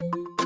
you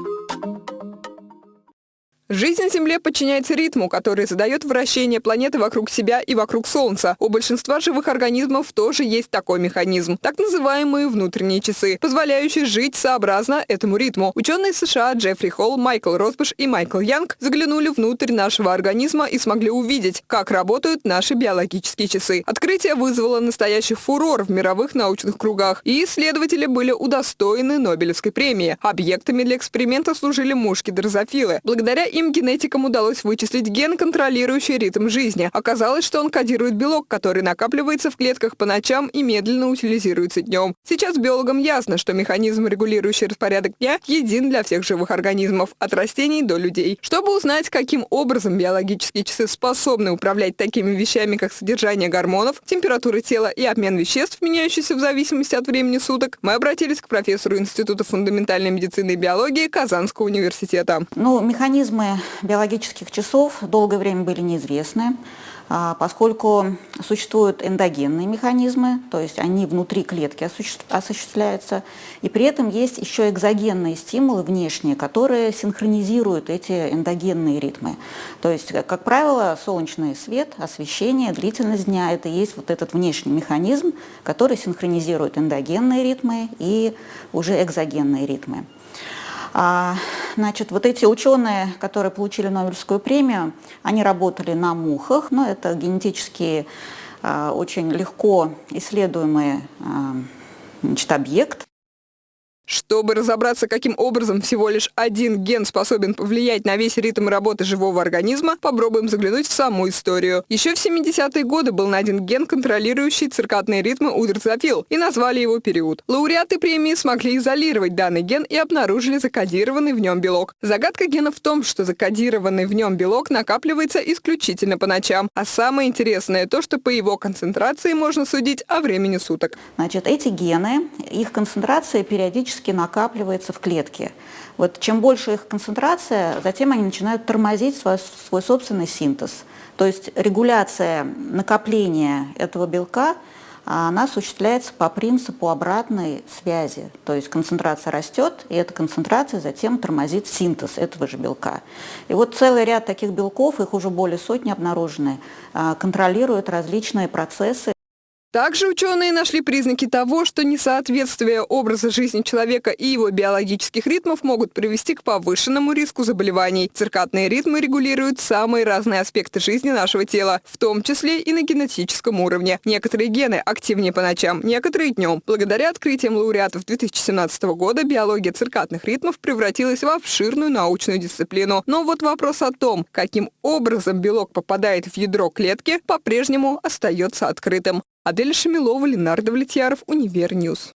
Жизнь на Земле подчиняется ритму, который задает вращение планеты вокруг себя и вокруг Солнца. У большинства живых организмов тоже есть такой механизм, так называемые внутренние часы, позволяющие жить сообразно этому ритму. Ученые США Джеффри Холл, Майкл Росбаш и Майкл Янг заглянули внутрь нашего организма и смогли увидеть, как работают наши биологические часы. Открытие вызвало настоящий фурор в мировых научных кругах, и исследователи были удостоены Нобелевской премии. Объектами для эксперимента служили мушки-дрозофилы. Благодаря им Другим генетикам удалось вычислить ген, контролирующий ритм жизни. Оказалось, что он кодирует белок, который накапливается в клетках по ночам и медленно утилизируется днем. Сейчас биологам ясно, что механизм, регулирующий распорядок дня, един для всех живых организмов, от растений до людей. Чтобы узнать, каким образом биологические часы способны управлять такими вещами, как содержание гормонов, температура тела и обмен веществ, меняющийся в зависимости от времени суток, мы обратились к профессору Института фундаментальной медицины и биологии Казанского университета. Ну, механизмы биологических часов долгое время были неизвестны, а, поскольку существуют эндогенные механизмы, то есть они внутри клетки осуществляются, и при этом есть еще экзогенные стимулы внешние, которые синхронизируют эти эндогенные ритмы. То есть, как правило, солнечный свет, освещение, длительность дня – это есть вот этот внешний механизм, который синхронизирует эндогенные ритмы и уже экзогенные ритмы. А, значит, вот эти ученые, которые получили Нобелевскую премию, они работали на мухах, но это генетически а, очень легко исследуемый а, значит, объект. Чтобы разобраться, каким образом всего лишь один ген способен повлиять на весь ритм работы живого организма, попробуем заглянуть в саму историю. Еще в 70-е годы был найден ген, контролирующий циркадные ритмы у дрозофил, и назвали его период. Лауреаты премии смогли изолировать данный ген и обнаружили закодированный в нем белок. Загадка гена в том, что закодированный в нем белок накапливается исключительно по ночам. А самое интересное то, что по его концентрации можно судить о времени суток. Значит, эти гены, их концентрация периодически периодически накапливается в клетке. Вот чем больше их концентрация, затем они начинают тормозить свой, свой собственный синтез. То есть регуляция накопления этого белка она осуществляется по принципу обратной связи. То есть концентрация растет, и эта концентрация затем тормозит синтез этого же белка. И вот целый ряд таких белков, их уже более сотни обнаружены, а, контролируют различные процессы также ученые нашли признаки того, что несоответствие образа жизни человека и его биологических ритмов могут привести к повышенному риску заболеваний. Циркадные ритмы регулируют самые разные аспекты жизни нашего тела, в том числе и на генетическом уровне. Некоторые гены активнее по ночам, некоторые днем. Благодаря открытиям лауреатов 2017 года биология циркадных ритмов превратилась в обширную научную дисциплину. Но вот вопрос о том, каким образом белок попадает в ядро клетки, по-прежнему остается открытым. Адель Шамилова, Ленар Давлетьяров, Univer News.